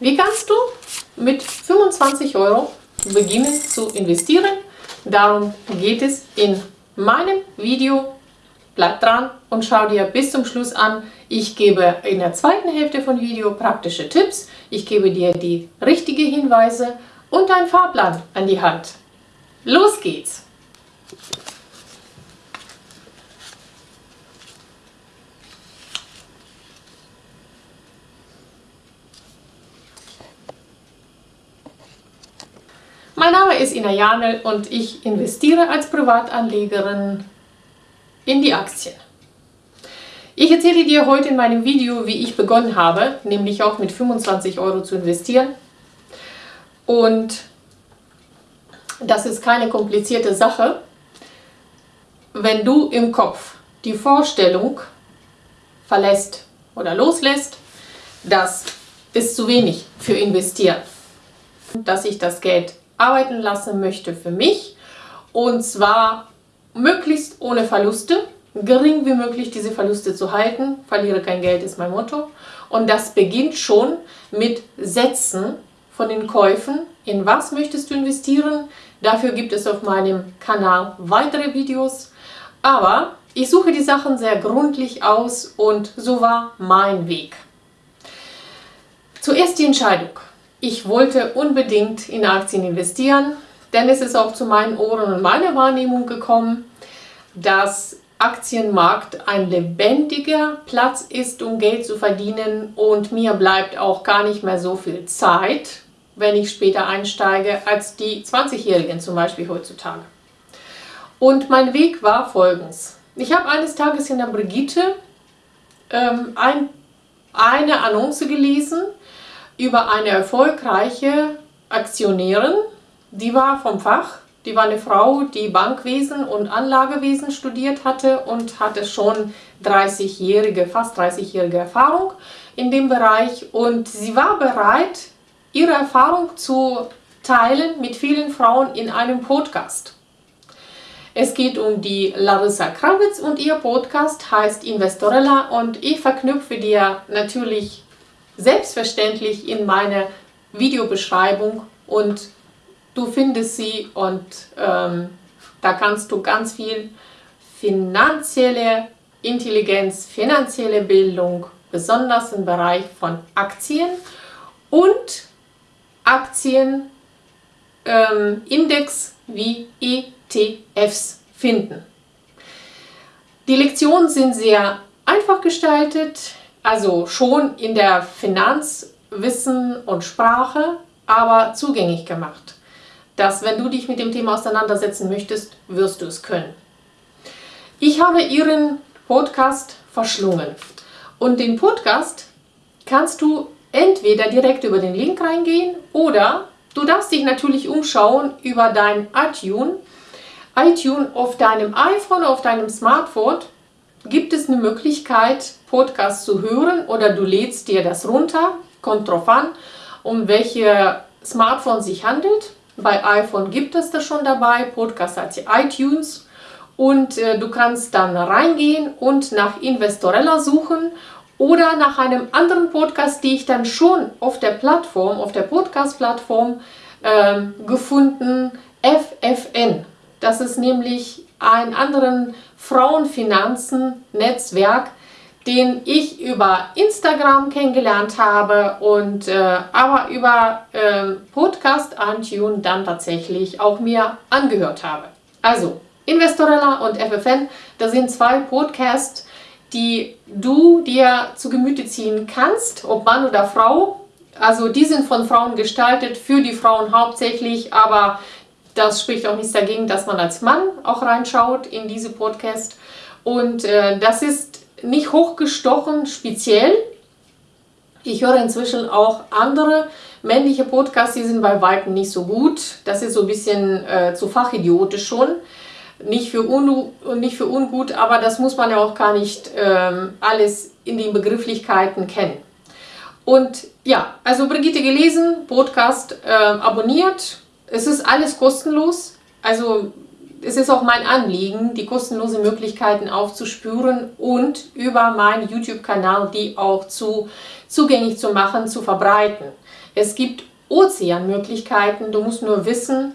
Wie kannst du mit 25 Euro beginnen zu investieren? Darum geht es in meinem Video. Bleib dran und schau dir bis zum Schluss an. Ich gebe in der zweiten Hälfte von Video praktische Tipps. Ich gebe dir die richtigen Hinweise und einen Fahrplan an die Hand. Los geht's! Mein Name ist Ina Janel und ich investiere als Privatanlegerin in die Aktien. Ich erzähle dir heute in meinem Video, wie ich begonnen habe, nämlich auch mit 25 Euro zu investieren. Und das ist keine komplizierte Sache. Wenn du im Kopf die Vorstellung verlässt oder loslässt, das ist zu wenig für investieren, dass ich das Geld arbeiten lassen möchte für mich. Und zwar möglichst ohne Verluste, gering wie möglich diese Verluste zu halten, verliere kein Geld ist mein Motto. Und das beginnt schon mit Sätzen von den Käufen, in was möchtest du investieren, dafür gibt es auf meinem Kanal weitere Videos, aber ich suche die Sachen sehr gründlich aus und so war mein Weg. Zuerst die Entscheidung. Ich wollte unbedingt in Aktien investieren, denn es ist auch zu meinen Ohren und meiner Wahrnehmung gekommen, dass Aktienmarkt ein lebendiger Platz ist, um Geld zu verdienen und mir bleibt auch gar nicht mehr so viel Zeit, wenn ich später einsteige, als die 20-Jährigen zum Beispiel heutzutage. Und mein Weg war folgendes. Ich habe eines Tages in der Brigitte ähm, ein, eine Annonce gelesen, über eine erfolgreiche Aktionärin, die war vom Fach, die war eine Frau, die Bankwesen und Anlagewesen studiert hatte und hatte schon 30-jährige, fast 30-jährige Erfahrung in dem Bereich und sie war bereit, ihre Erfahrung zu teilen mit vielen Frauen in einem Podcast. Es geht um die Larissa Krawitz und ihr Podcast heißt Investorella und ich verknüpfe dir natürlich selbstverständlich in meiner Videobeschreibung und du findest sie und ähm, da kannst du ganz viel finanzielle Intelligenz, finanzielle Bildung, besonders im Bereich von Aktien und Aktienindex ähm, wie ETFs finden. Die Lektionen sind sehr einfach gestaltet also schon in der Finanzwissen und Sprache, aber zugänglich gemacht. Dass wenn du dich mit dem Thema auseinandersetzen möchtest, wirst du es können. Ich habe ihren Podcast verschlungen und den Podcast kannst du entweder direkt über den Link reingehen oder du darfst dich natürlich umschauen über dein iTunes. iTunes auf deinem iPhone, auf deinem Smartphone gibt es eine Möglichkeit, Podcast zu hören oder du lädst dir das runter, kommt drauf an, um welche Smartphone sich handelt. Bei iPhone gibt es das schon dabei, Podcast hat iTunes und äh, du kannst dann reingehen und nach Investorella suchen oder nach einem anderen Podcast, die ich dann schon auf der Plattform, auf der Podcast-Plattform äh, gefunden, FFN. Das ist nämlich ein anderen Frauenfinanzen-Netzwerk, den ich über Instagram kennengelernt habe und äh, aber über äh, Podcast Antune dann tatsächlich auch mir angehört habe. Also Investorella und FFN, das sind zwei Podcasts, die du dir zu Gemüte ziehen kannst, ob Mann oder Frau. Also die sind von Frauen gestaltet, für die Frauen hauptsächlich, aber das spricht auch nichts dagegen, dass man als Mann auch reinschaut in diese Podcast. Und äh, das ist nicht hochgestochen speziell. Ich höre inzwischen auch andere männliche Podcasts, die sind bei Weitem nicht so gut. Das ist so ein bisschen äh, zu fachidiotisch schon. Nicht für, nicht für ungut, aber das muss man ja auch gar nicht ähm, alles in den Begrifflichkeiten kennen. Und ja, also Brigitte gelesen, Podcast äh, abonniert, es ist alles kostenlos. Also es ist auch mein Anliegen, die kostenlosen Möglichkeiten aufzuspüren und über meinen YouTube-Kanal die auch zu, zugänglich zu machen, zu verbreiten. Es gibt Ozeanmöglichkeiten, du musst nur wissen,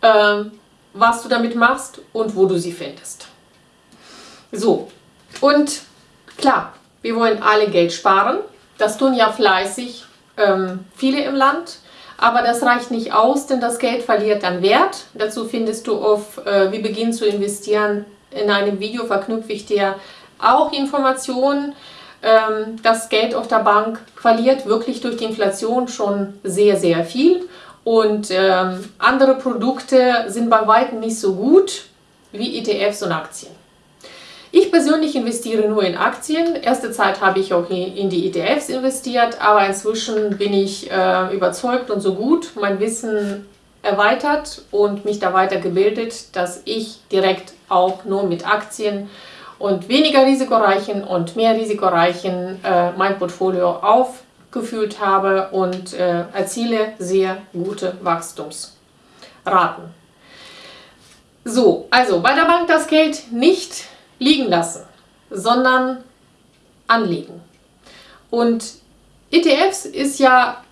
äh, was du damit machst und wo du sie findest. So, und klar, wir wollen alle Geld sparen. Das tun ja fleißig ähm, viele im Land. Aber das reicht nicht aus, denn das Geld verliert dann Wert. Dazu findest du auf äh, Wie beginnen zu investieren. In einem Video verknüpfe ich dir auch Informationen. Ähm, das Geld auf der Bank verliert wirklich durch die Inflation schon sehr, sehr viel. Und ähm, andere Produkte sind bei weitem nicht so gut wie ETFs und Aktien. Ich persönlich investiere nur in Aktien. Erste Zeit habe ich auch in die ETFs investiert, aber inzwischen bin ich äh, überzeugt und so gut mein Wissen erweitert und mich da weitergebildet, dass ich direkt auch nur mit Aktien und weniger risikoreichen und mehr risikoreichen äh, mein Portfolio aufgefüllt habe und äh, erziele sehr gute Wachstumsraten. So, also bei der Bank das Geld nicht liegen lassen, sondern anlegen. Und ETFs ist ja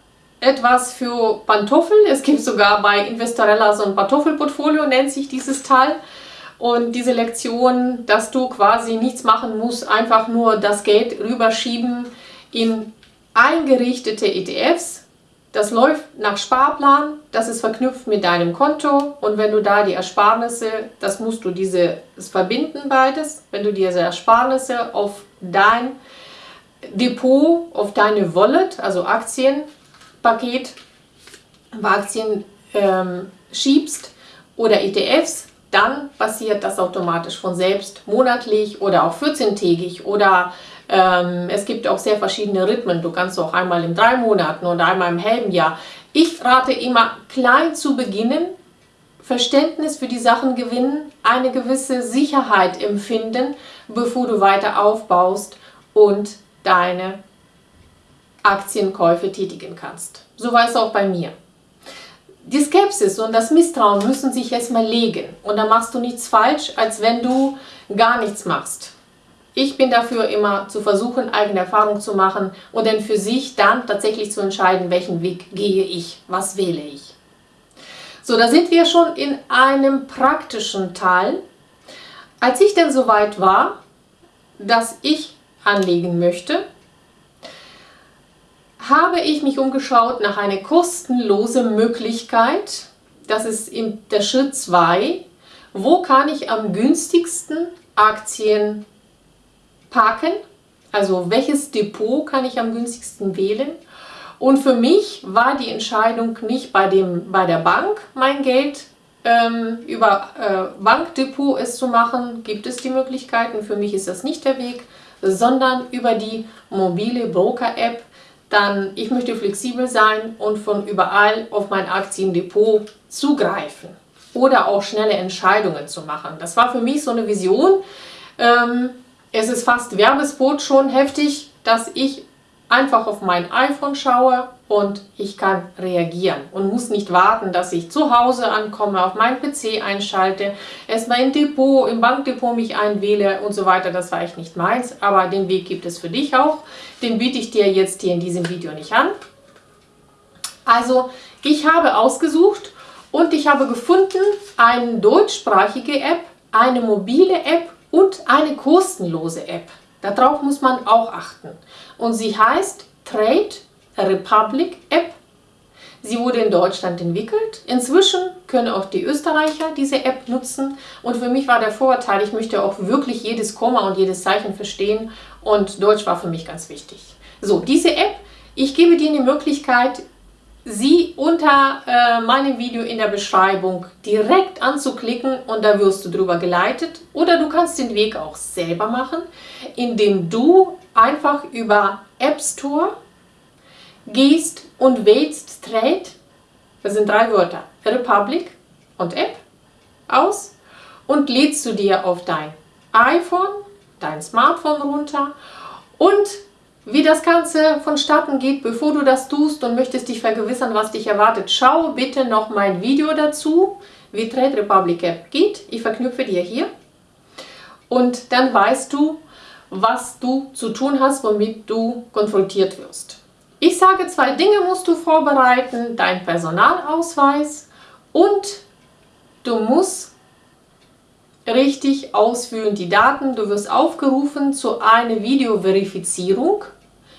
etwas für Pantoffel. Es gibt sogar bei Investorella so ein Pantoffelportfolio, nennt sich dieses Teil. Und diese Lektion, dass du quasi nichts machen musst, einfach nur das Geld rüberschieben in eingerichtete ETFs, das läuft nach Sparplan, das ist verknüpft mit deinem Konto und wenn du da die Ersparnisse, das musst du diese verbinden beides, wenn du diese Ersparnisse auf dein Depot, auf deine Wallet, also Aktienpaket, Aktien ähm, schiebst oder ETFs, dann passiert das automatisch von selbst monatlich oder auch 14-tägig oder ähm, es gibt auch sehr verschiedene Rhythmen. Du kannst auch einmal in drei Monaten oder einmal im halben Jahr. Ich rate immer, klein zu beginnen, Verständnis für die Sachen gewinnen, eine gewisse Sicherheit empfinden, bevor du weiter aufbaust und deine Aktienkäufe tätigen kannst. So war es auch bei mir. Die Skepsis und das Misstrauen müssen sich erstmal legen und dann machst du nichts falsch, als wenn du gar nichts machst. Ich bin dafür immer zu versuchen, eigene Erfahrung zu machen und dann für sich dann tatsächlich zu entscheiden, welchen Weg gehe ich, was wähle ich. So, da sind wir schon in einem praktischen Teil. Als ich denn soweit war, dass ich anlegen möchte, habe ich mich umgeschaut nach einer kostenlosen Möglichkeit. Das ist der Schritt 2. Wo kann ich am günstigsten Aktien parken. Also welches Depot kann ich am günstigsten wählen? Und für mich war die Entscheidung nicht bei, dem, bei der Bank mein Geld ähm, über äh, Bankdepot es zu machen, gibt es die Möglichkeiten. Für mich ist das nicht der Weg, sondern über die mobile Broker-App. Dann, ich möchte flexibel sein und von überall auf mein Aktiendepot zugreifen oder auch schnelle Entscheidungen zu machen. Das war für mich so eine Vision. Ähm, es ist fast Werbespot schon heftig, dass ich einfach auf mein iPhone schaue und ich kann reagieren und muss nicht warten, dass ich zu Hause ankomme, auf meinen PC einschalte, erstmal im Depot, im Bankdepot mich einwähle und so weiter. Das war echt nicht meins, aber den Weg gibt es für dich auch. Den biete ich dir jetzt hier in diesem Video nicht an. Also ich habe ausgesucht und ich habe gefunden eine deutschsprachige App, eine mobile App und eine kostenlose App. Darauf muss man auch achten. Und sie heißt Trade Republic App. Sie wurde in Deutschland entwickelt. Inzwischen können auch die Österreicher diese App nutzen. Und für mich war der Vorteil, ich möchte auch wirklich jedes Komma und jedes Zeichen verstehen. Und Deutsch war für mich ganz wichtig. So, diese App, ich gebe dir die Möglichkeit, sie unter äh, meinem Video in der Beschreibung direkt anzuklicken und da wirst du drüber geleitet. Oder du kannst den Weg auch selber machen, indem du einfach über App Store gehst und wählst Trade, das sind drei Wörter, Republic und App, aus und lädst du dir auf dein iPhone, dein Smartphone runter und wie das Ganze vonstatten geht, bevor du das tust und möchtest dich vergewissern, was dich erwartet, schau bitte noch mein Video dazu, wie Trade Republic App geht. Ich verknüpfe dir hier. Und dann weißt du, was du zu tun hast, womit du konfrontiert wirst. Ich sage, zwei Dinge musst du vorbereiten, dein Personalausweis und du musst richtig ausfüllen die Daten. Du wirst aufgerufen zu einer Videoverifizierung.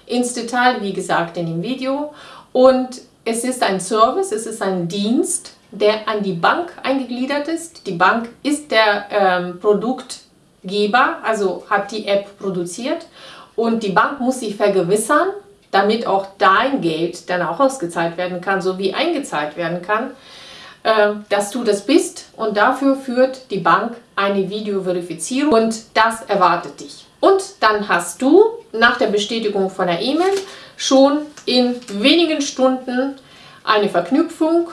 Ins Detail, wie gesagt, in dem Video. Und es ist ein Service, es ist ein Dienst, der an die Bank eingegliedert ist. Die Bank ist der ähm, Produktgeber, also hat die App produziert. Und die Bank muss sich vergewissern, damit auch dein Geld dann auch ausgezahlt werden kann, sowie eingezahlt werden kann, dass du das bist. Und dafür führt die Bank eine Videoverifizierung und das erwartet dich. Und dann hast du nach der Bestätigung von der E-Mail schon in wenigen Stunden eine Verknüpfung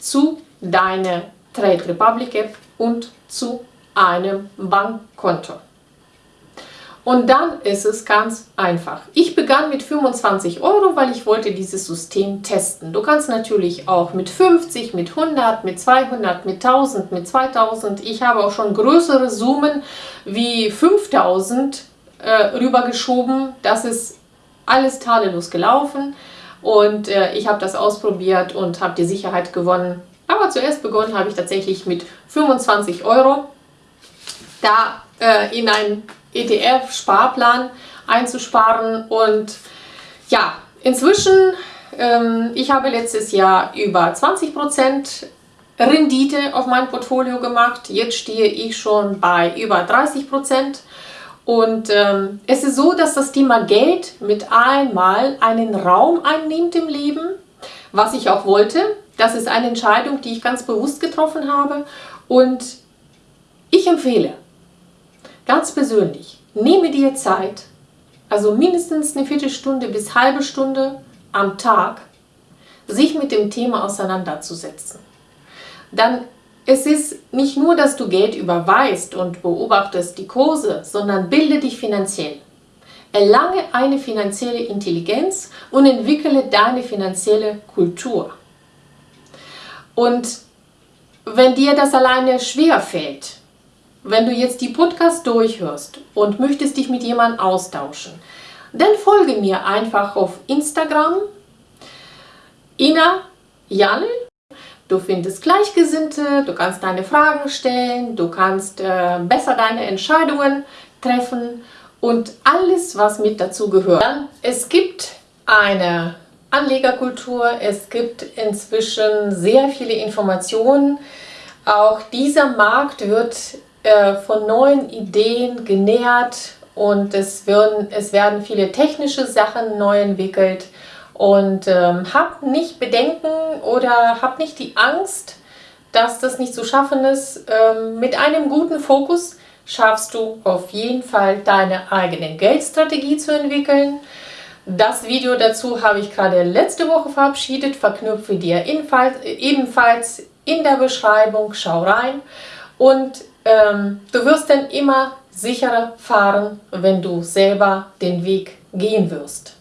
zu deiner Trade Republic App und zu einem Bankkonto. Und dann ist es ganz einfach. Ich begann mit 25 Euro, weil ich wollte dieses System testen. Du kannst natürlich auch mit 50, mit 100, mit 200, mit 1000, mit 2000. Ich habe auch schon größere Summen wie 5000 äh, rübergeschoben. Das ist alles tadellos gelaufen. Und äh, ich habe das ausprobiert und habe die Sicherheit gewonnen. Aber zuerst begonnen habe ich tatsächlich mit 25 Euro da äh, in ein ETF-Sparplan einzusparen. Und ja, inzwischen, ähm, ich habe letztes Jahr über 20% Rendite auf mein Portfolio gemacht. Jetzt stehe ich schon bei über 30%. Und ähm, es ist so, dass das Thema Geld mit einmal einen Raum einnimmt im Leben, was ich auch wollte. Das ist eine Entscheidung, die ich ganz bewusst getroffen habe. Und ich empfehle, Ganz persönlich, nehme dir Zeit, also mindestens eine Viertelstunde bis halbe Stunde am Tag, sich mit dem Thema auseinanderzusetzen. Dann es ist nicht nur, dass du Geld überweist und beobachtest die Kurse, sondern bilde dich finanziell. Erlange eine finanzielle Intelligenz und entwickle deine finanzielle Kultur. Und wenn dir das alleine schwer fällt, wenn du jetzt die Podcast durchhörst und möchtest dich mit jemandem austauschen, dann folge mir einfach auf Instagram Ina Janel. Du findest Gleichgesinnte, du kannst deine Fragen stellen, du kannst äh, besser deine Entscheidungen treffen und alles, was mit dazu gehört. Dann, es gibt eine Anlegerkultur, es gibt inzwischen sehr viele Informationen. Auch dieser Markt wird äh, von neuen Ideen genährt und es werden, es werden viele technische Sachen neu entwickelt. Und ähm, hab nicht Bedenken oder hab nicht die Angst, dass das nicht zu schaffen ist. Ähm, mit einem guten Fokus schaffst du auf jeden Fall deine eigene Geldstrategie zu entwickeln. Das Video dazu habe ich gerade letzte Woche verabschiedet, verknüpfe dir ebenfalls in der Beschreibung, schau rein. Und ähm, du wirst dann immer sicherer fahren, wenn du selber den Weg gehen wirst.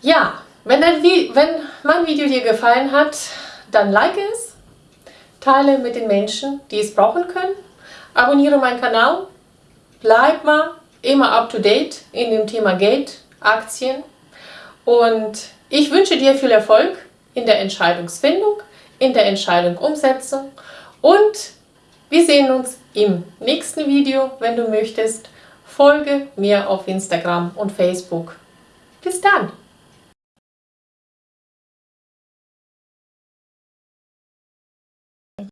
Ja, wenn, dein, wenn mein Video dir gefallen hat, dann like es, teile mit den Menschen, die es brauchen können, abonniere meinen Kanal, bleib mal immer up to date in dem Thema Geld, Aktien. Und ich wünsche dir viel Erfolg in der Entscheidungsfindung, in der Entscheidungsumsetzung. Und wir sehen uns im nächsten Video, wenn du möchtest. Folge mir auf Instagram und Facebook. Bis dann!